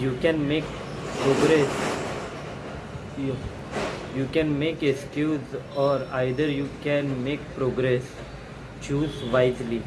you can make progress. You, you can make excuse or either you can make progress. Choose wisely.